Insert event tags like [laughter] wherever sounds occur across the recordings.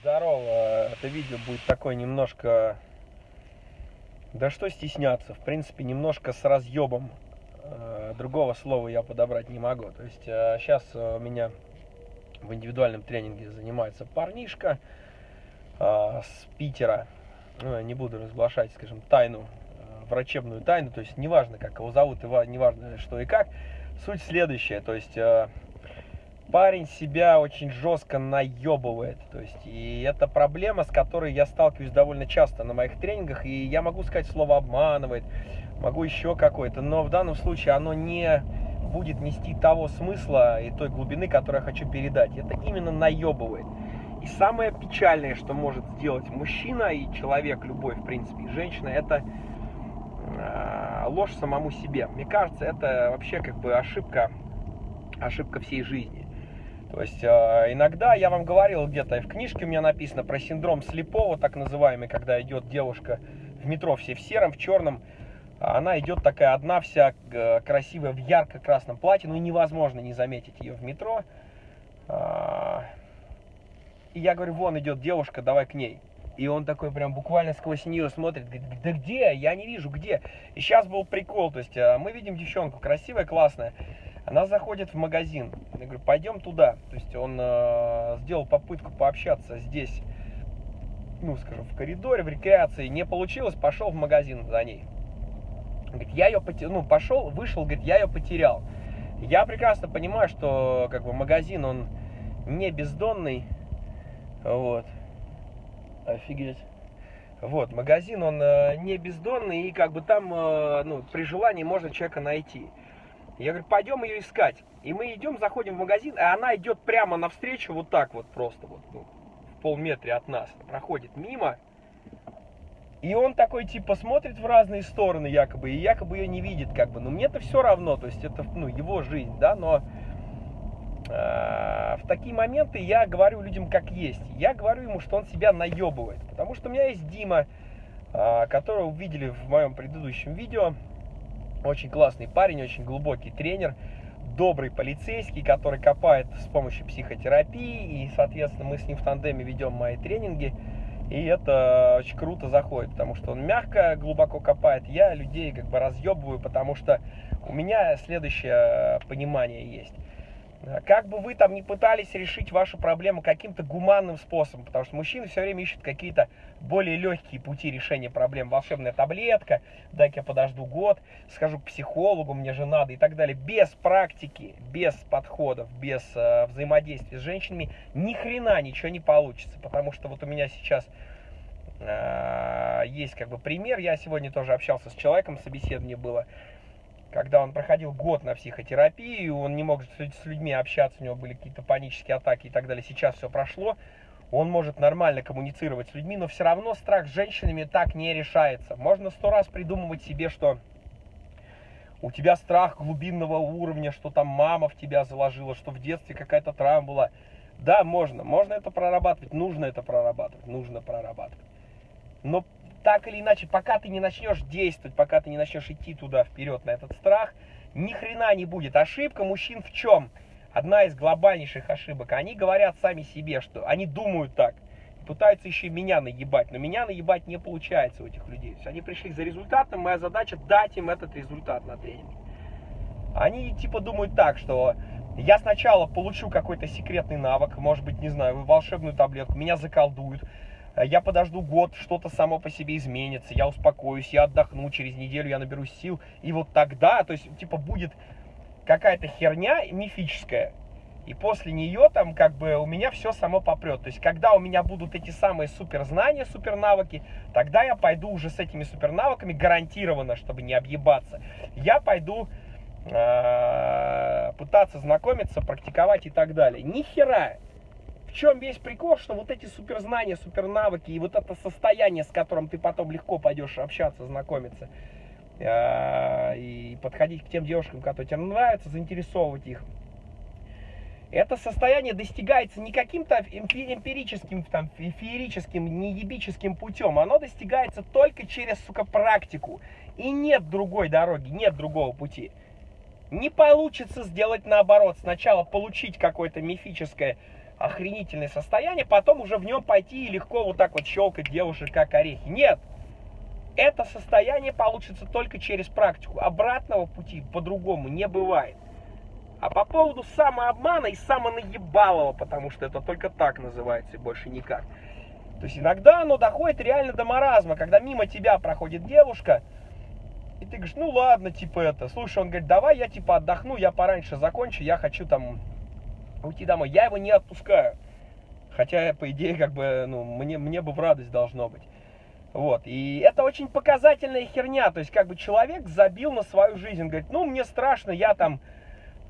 Здорово. Это видео будет такое немножко... Да что стесняться, в принципе, немножко с разъебом. Э, другого слова я подобрать не могу. То есть сейчас э, у меня в индивидуальном тренинге занимается парнишка э, с Питера. Ну, я не буду разглашать, скажем, тайну, врачебную тайну. То есть неважно, как его зовут, неважно что и как. Суть следующая. То есть парень себя очень жестко наебывает. То есть, и это проблема, с которой я сталкиваюсь довольно часто на моих тренингах. И я могу сказать слово обманывает, могу еще какое-то, но в данном случае оно не будет нести того смысла и той глубины, которую я хочу передать. Это именно наебывает. И самое печальное, что может сделать мужчина и человек любой, в принципе, и женщина, это э, ложь самому себе. Мне кажется, это вообще как бы ошибка, ошибка всей жизни. То есть э, иногда, я вам говорил где-то, в книжке у меня написано про синдром слепого, так называемый, когда идет девушка в метро все в сером, в черном, она идет такая одна вся э, красивая в ярко-красном платье, ну невозможно не заметить ее в метро. А, и я говорю, вон идет девушка, давай к ней. И он такой прям буквально сквозь нее смотрит, говорит, да где? Я не вижу, где? И сейчас был прикол, то есть э, мы видим девчонку красивая, классная, она заходит в магазин. Я говорю, пойдем туда. То есть он э, сделал попытку пообщаться здесь, ну, скажем, в коридоре, в рекреации. Не получилось, пошел в магазин за ней. Говорит, я ее потерял, ну, пошел, вышел, говорит, я ее потерял. Я прекрасно понимаю, что, как бы, магазин, он не бездонный. Вот. Офигеть. Вот, магазин, он э, не бездонный, и как бы там, э, ну, при желании можно человека найти. Я говорю, пойдем ее искать. И мы идем, заходим в магазин, а она идет прямо навстречу, вот так вот просто, вот, ну, в полметре от нас. Проходит мимо. И он такой, типа, смотрит в разные стороны, якобы, и якобы ее не видит, как бы. Но мне-то все равно, то есть это, ну, его жизнь, да, но э, в такие моменты я говорю людям как есть. Я говорю ему, что он себя наебывает. Потому что у меня есть Дима, э, которого увидели в моем предыдущем видео. Очень классный парень, очень глубокий тренер, добрый полицейский, который копает с помощью психотерапии. И, соответственно, мы с ним в тандеме ведем мои тренинги. И это очень круто заходит, потому что он мягко, глубоко копает. Я людей как бы разъебываю, потому что у меня следующее понимание есть. Э, как бы вы там ни пытались решить вашу проблему каким-то гуманным способом, потому что мужчины все время ищут какие-то более легкие пути решения проблем. Волшебная таблетка, дай-ка я подожду год, схожу к психологу, мне же надо и так далее. Без практики, без подходов, без э, взаимодействия с женщинами ни хрена ничего не получится. Потому что вот у меня сейчас э, есть как бы пример. Я сегодня тоже общался с человеком, собеседование было когда он проходил год на психотерапии, он не мог с людьми общаться, у него были какие-то панические атаки и так далее. Сейчас все прошло, он может нормально коммуницировать с людьми, но все равно страх с женщинами так не решается. Можно сто раз придумывать себе, что у тебя страх глубинного уровня, что там мама в тебя заложила, что в детстве какая-то травма была. Да, можно, можно это прорабатывать, нужно это прорабатывать, нужно прорабатывать. Но так или иначе, пока ты не начнешь действовать, пока ты не начнешь идти туда вперед на этот страх, ни хрена не будет. Ошибка мужчин в чем? Одна из глобальнейших ошибок. Они говорят сами себе, что они думают так. Пытаются еще меня наебать, но меня наебать не получается у этих людей. Есть они пришли за результатом, моя задача дать им этот результат на тренинге. Они типа думают так, что я сначала получу какой-то секретный навык, может быть, не знаю, волшебную таблетку, меня заколдуют, я подожду год, что-то само по себе изменится, я успокоюсь, я отдохну, через неделю я наберусь сил, и вот тогда, то есть, типа, будет какая-то херня мифическая, и после нее там как бы у меня все само попрет. То есть, когда у меня будут эти самые суперзнания, супернавыки, тогда я пойду уже с этими супернавыками гарантированно, чтобы не объебаться. Я пойду э, пытаться знакомиться, практиковать и так далее. Ни хера чем весь прикол, что вот эти суперзнания, супернавыки и вот это состояние, с которым ты потом легко пойдешь общаться, знакомиться э, и подходить к тем девушкам, которые тебе нравятся, заинтересовывать их. Это состояние достигается не каким-то эмпирическим, там, феерическим, неебическим путем. Оно достигается только через, сука, практику. И нет другой дороги, нет другого пути. Не получится сделать наоборот. Сначала получить какое-то мифическое охренительное состояние, потом уже в нем пойти и легко вот так вот щелкать девушек как орехи. Нет, это состояние получится только через практику. Обратного пути по-другому не бывает. А по поводу самообмана и самонаебалого, потому что это только так называется больше никак. То есть иногда оно доходит реально до маразма, когда мимо тебя проходит девушка, и ты говоришь, ну ладно, типа это. Слушай, он говорит, давай я типа отдохну, я пораньше закончу, я хочу там уйти домой. Я его не отпускаю. Хотя, по идее, как бы, ну, мне, мне бы в радость должно быть. Вот, и это очень показательная херня, то есть, как бы человек забил на свою жизнь, он говорит, ну, мне страшно, я там,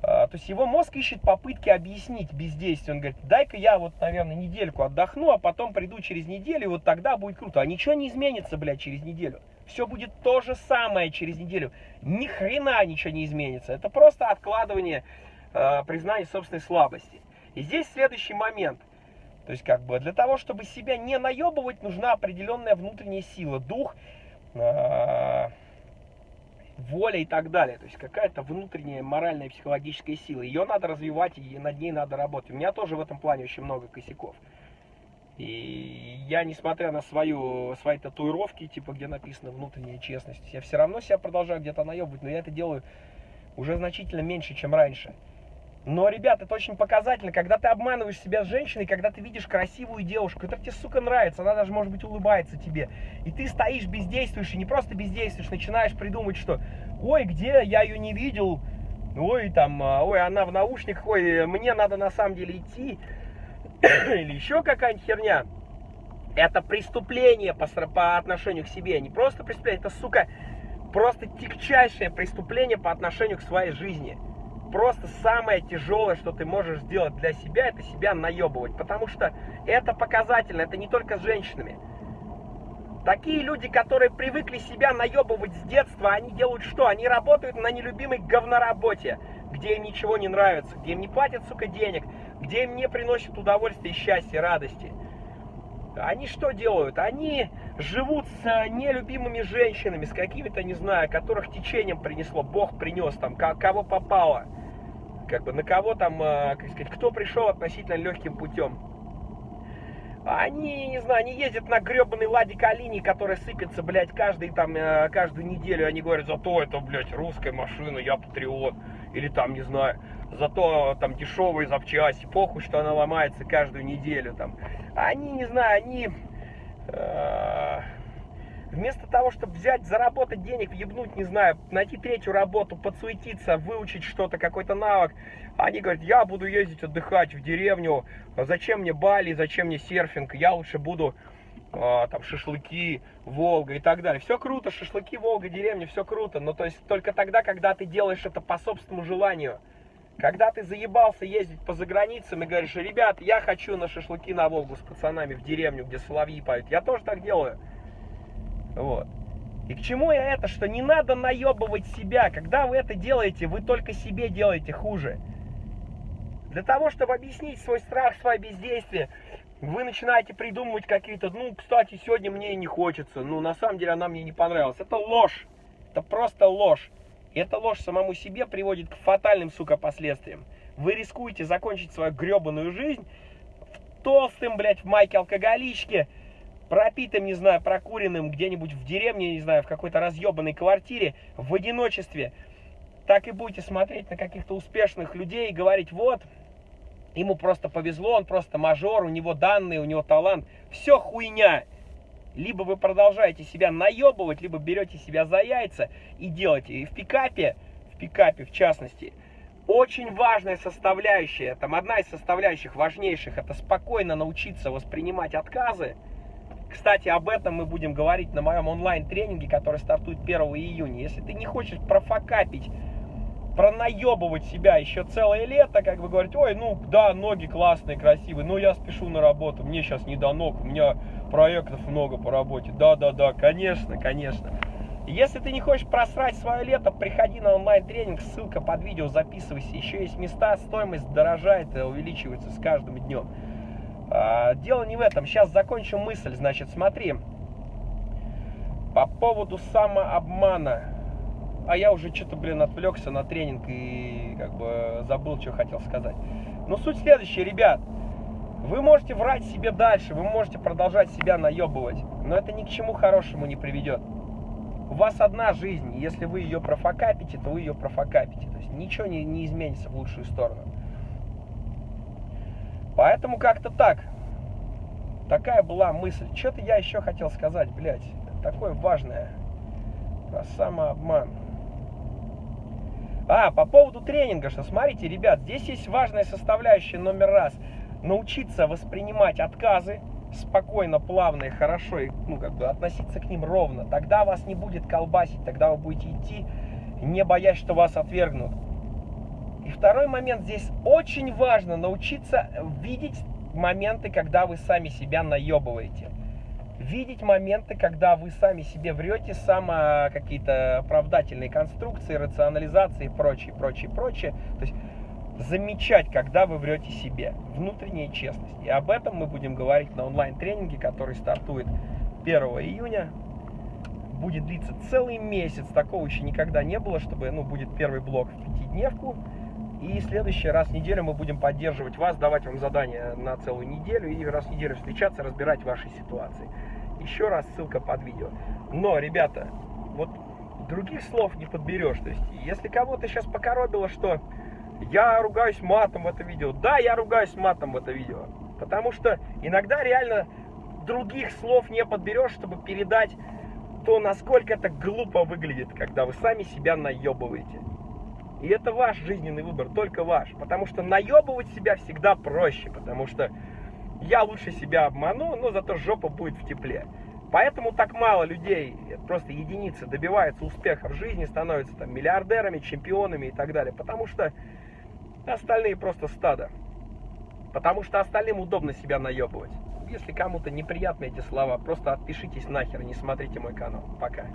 а, то есть, его мозг ищет попытки объяснить бездействие, он говорит, дай-ка я вот, наверное, недельку отдохну, а потом приду через неделю, и вот тогда будет круто, а ничего не изменится, блядь, через неделю, все будет то же самое через неделю, ни хрена ничего не изменится, это просто откладывание э, признания собственной слабости. И здесь следующий момент – то есть, как бы, для того, чтобы себя не наебывать, нужна определенная внутренняя сила, дух, э, воля и так далее. То есть, какая-то внутренняя моральная психологическая сила. Ее надо развивать, и над ней надо работать. У меня тоже в этом плане очень много косяков. И я, несмотря на свою, свои татуировки, типа, где написано внутренняя честность, я все равно себя продолжаю где-то наебывать, но я это делаю уже значительно меньше, чем раньше. Но, ребят, это очень показательно, когда ты обманываешь себя с женщиной, когда ты видишь красивую девушку, которая тебе, сука, нравится, она даже, может быть, улыбается тебе, и ты стоишь, бездействуешь, и не просто бездействуешь, начинаешь придумать, что, ой, где, я ее не видел, ой, там, а, ой, она в наушниках, ой, мне надо на самом деле идти, [coughs] или еще какая-нибудь херня. Это преступление по, по отношению к себе, не просто преступление, это, сука, просто тягчайшее преступление по отношению к своей жизни просто самое тяжелое, что ты можешь сделать для себя, это себя наебывать. Потому что это показательно, это не только с женщинами. Такие люди, которые привыкли себя наебывать с детства, они делают что? Они работают на нелюбимой говноработе, где им ничего не нравится, где им не платят, сука, денег, где им не приносят удовольствия, счастья, радости. Они что делают? Они живут с нелюбимыми женщинами, с какими-то, не знаю, которых течением принесло, Бог принес там, кого попало как бы на кого там, э, как сказать, кто пришел относительно легким путем. Они, не знаю, они ездят на гребаной Ладе Калини, которая сыпется, блядь, каждый, там, э, каждую неделю. Они говорят, зато это, блядь, русская машина, я патриот. Или там, не знаю, зато там дешевые запчасти, похуй, что она ломается каждую неделю. Там. Они, не знаю, они... Э, Вместо того, чтобы взять, заработать денег, въебнуть, не знаю, найти третью работу, подсуетиться, выучить что-то, какой-то навык, они говорят, я буду ездить отдыхать в деревню, зачем мне Бали, зачем мне серфинг, я лучше буду а, там шашлыки, Волга и так далее. Все круто, шашлыки, Волга, деревня, все круто, но то есть только тогда, когда ты делаешь это по собственному желанию. Когда ты заебался ездить по заграницам и говоришь, ребят, я хочу на шашлыки на Волгу с пацанами в деревню, где соловьи поют. Я тоже так делаю. Вот. И к чему я это? Что не надо наебывать себя. Когда вы это делаете, вы только себе делаете хуже. Для того, чтобы объяснить свой страх, свое бездействие, вы начинаете придумывать какие-то, ну, кстати, сегодня мне не хочется, ну, на самом деле она мне не понравилась. Это ложь. Это просто ложь. И эта ложь самому себе приводит к фатальным, сука, последствиям. Вы рискуете закончить свою гребаную жизнь толстым, блядь, в майке алкоголичке, пропитым, не знаю, прокуренным где-нибудь в деревне, не знаю, в какой-то разъебанной квартире, в одиночестве, так и будете смотреть на каких-то успешных людей и говорить, вот, ему просто повезло, он просто мажор, у него данные, у него талант. Все хуйня. Либо вы продолжаете себя наебывать, либо берете себя за яйца и делаете. И в пикапе, в пикапе в частности, очень важная составляющая, там одна из составляющих важнейших, это спокойно научиться воспринимать отказы, кстати, об этом мы будем говорить на моем онлайн-тренинге, который стартует 1 июня. Если ты не хочешь профокапить, пронаебывать себя еще целое лето, как бы говорить, ой, ну да, ноги классные, красивые, но я спешу на работу, мне сейчас не до ног, у меня проектов много по работе. Да-да-да, конечно, конечно. Если ты не хочешь просрать свое лето, приходи на онлайн-тренинг, ссылка под видео, записывайся. Еще есть места, стоимость дорожает и увеличивается с каждым днем. А, дело не в этом. Сейчас закончим мысль. Значит, смотри. По поводу самообмана. А я уже что-то, блин, отвлекся на тренинг и как бы забыл, что хотел сказать. Но суть следующая, ребят. Вы можете врать себе дальше, вы можете продолжать себя наебывать, но это ни к чему хорошему не приведет. У вас одна жизнь, если вы ее профокапите, то вы ее профокапите. То есть ничего не, не изменится в лучшую сторону. Поэтому как-то так. Такая была мысль. Что-то я еще хотел сказать, блядь. Такое важное. Про самообман. А, по поводу тренинга, что смотрите, ребят, здесь есть важная составляющая номер раз. Научиться воспринимать отказы спокойно, плавно и хорошо, и, ну, как бы относиться к ним ровно. Тогда вас не будет колбасить, тогда вы будете идти, не боясь, что вас отвергнут. И второй момент, здесь очень важно научиться видеть моменты, когда вы сами себя наебываете. Видеть моменты, когда вы сами себе врете, само какие-то оправдательные конструкции, рационализации и прочее, прочее, прочее. То есть замечать, когда вы врете себе. Внутренняя честность. И об этом мы будем говорить на онлайн-тренинге, который стартует 1 июня. Будет длиться целый месяц. Такого еще никогда не было, чтобы, ну, будет первый блок в пятидневку. И следующий раз в неделю мы будем поддерживать вас, давать вам задания на целую неделю и раз в неделю встречаться, разбирать ваши ситуации. Еще раз ссылка под видео. Но, ребята, вот других слов не подберешь. То есть, если кого-то сейчас покоробило, что я ругаюсь матом в это видео, да, я ругаюсь матом в это видео. Потому что иногда реально других слов не подберешь, чтобы передать то, насколько это глупо выглядит, когда вы сами себя наебываете. И это ваш жизненный выбор, только ваш. Потому что наебывать себя всегда проще, потому что я лучше себя обману, но зато жопа будет в тепле. Поэтому так мало людей, просто единицы, добиваются успеха в жизни, становятся там миллиардерами, чемпионами и так далее. Потому что остальные просто стадо. Потому что остальным удобно себя наебывать. Если кому-то неприятны эти слова, просто отпишитесь нахер, не смотрите мой канал. Пока.